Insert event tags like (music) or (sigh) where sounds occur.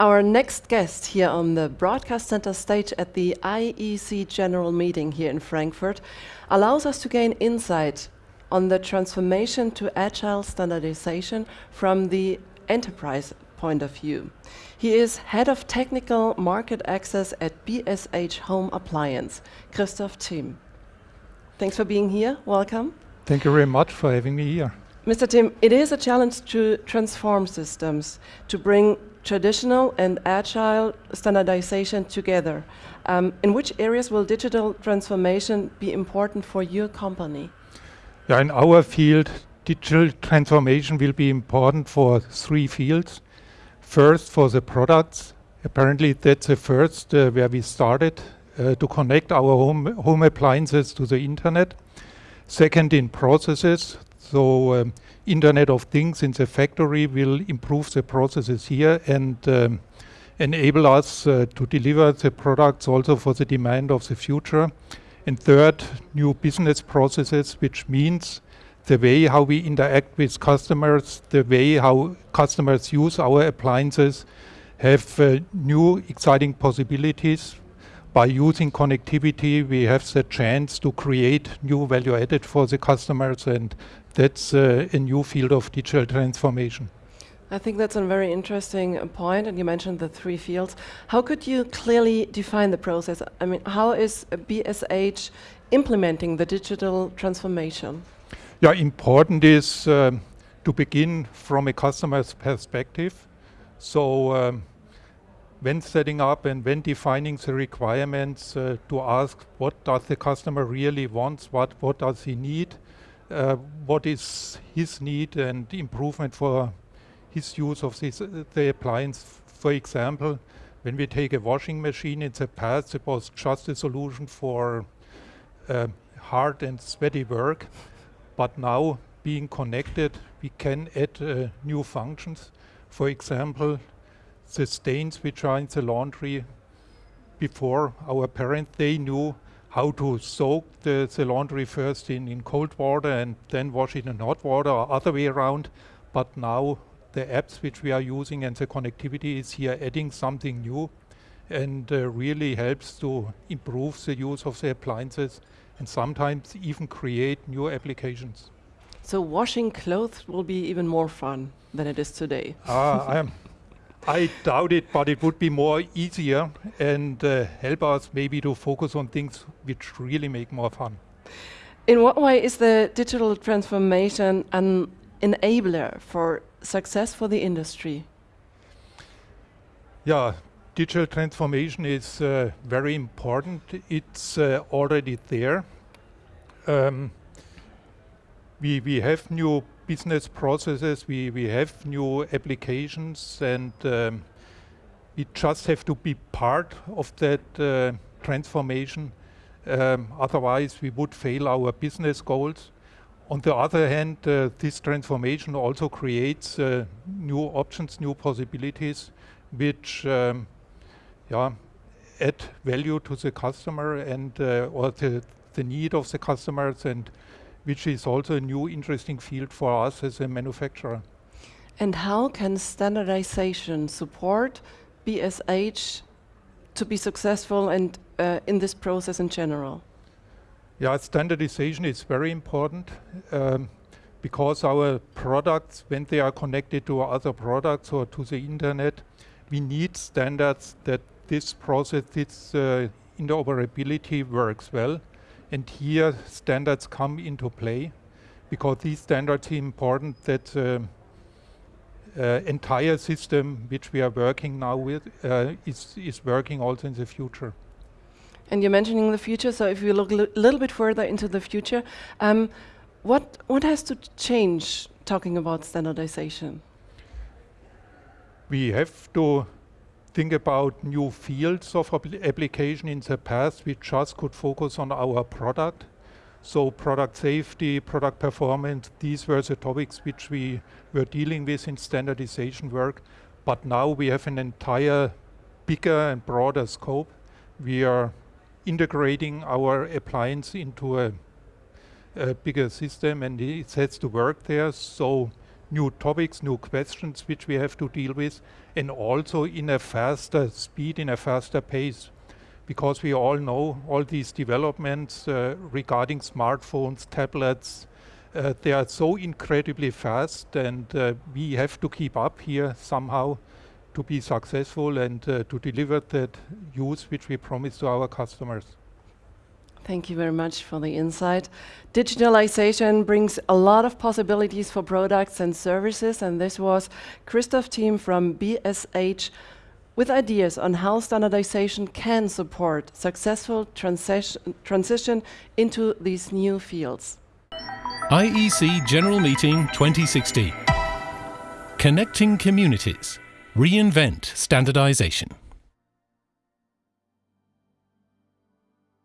Our next guest here on the broadcast center stage at the IEC General Meeting here in Frankfurt allows us to gain insight on the transformation to agile standardization from the enterprise point of view. He is Head of Technical Market Access at BSH Home Appliance, Christoph Timm. Thanks for being here. Welcome. Thank you very much for having me here. Mr. Timm, it is a challenge to transform systems, to bring traditional and agile standardization together. Um, in which areas will digital transformation be important for your company? Yeah, in our field, digital transformation will be important for three fields. First, for the products. Apparently, that's the first uh, where we started uh, to connect our home, home appliances to the internet. Second, in processes. So, um, Internet of Things in the factory will improve the processes here and um, enable us uh, to deliver the products also for the demand of the future. And third, new business processes, which means the way how we interact with customers, the way how customers use our appliances have uh, new exciting possibilities. By using connectivity, we have the chance to create new value added for the customers and that's uh, a new field of digital transformation. I think that's a very interesting uh, point, and you mentioned the three fields. How could you clearly define the process? I mean, how is BSH implementing the digital transformation? Yeah, important is um, to begin from a customer's perspective. So um, when setting up and when defining the requirements, uh, to ask what does the customer really want, what, what does he need, uh, what is his need and improvement for his use of this, uh, the appliance. For example, when we take a washing machine in the past, it was just a solution for uh, hard and sweaty work. But now, being connected, we can add uh, new functions. For example, the stains which are in the laundry before our parents, they knew how to soak the, the laundry first in, in cold water and then wash it in hot water or other way around. But now the apps which we are using and the connectivity is here adding something new and uh, really helps to improve the use of the appliances and sometimes even create new applications. So washing clothes will be even more fun than it is today. Uh, I am (laughs) I doubt it, but it would be more easier and uh, help us maybe to focus on things which really make more fun. In what way is the digital transformation an enabler for success for the industry? Yeah, digital transformation is uh, very important. It's uh, already there. Um, we, we have new business processes, we, we have new applications and um, we just have to be part of that uh, transformation. Um, otherwise, we would fail our business goals. On the other hand, uh, this transformation also creates uh, new options, new possibilities, which um, yeah, add value to the customer and uh, or the, the need of the customers and which is also a new interesting field for us as a manufacturer. And how can standardization support BSH to be successful and uh, in this process in general? Yeah, standardization is very important um, because our products, when they are connected to other products or to the internet, we need standards that this process, this uh, interoperability works well. And here standards come into play because these standards are important that uh, uh, entire system which we are working now with uh, is, is working also in the future. And you're mentioning the future, so if you look a li little bit further into the future, um, what, what has to change talking about standardization? We have to think about new fields of application in the past, we just could focus on our product. So product safety, product performance, these were the topics which we were dealing with in standardization work. But now we have an entire bigger and broader scope. We are integrating our appliance into a, a bigger system and it has to work there. So new topics, new questions which we have to deal with, and also in a faster speed, in a faster pace. Because we all know all these developments uh, regarding smartphones, tablets, uh, they are so incredibly fast and uh, we have to keep up here somehow to be successful and uh, to deliver that use which we promise to our customers. Thank you very much for the insight. Digitalization brings a lot of possibilities for products and services, and this was Christoph Timm from BSH with ideas on how standardization can support successful transition, transition into these new fields. IEC General Meeting 2016. Connecting Communities. Reinvent Standardization.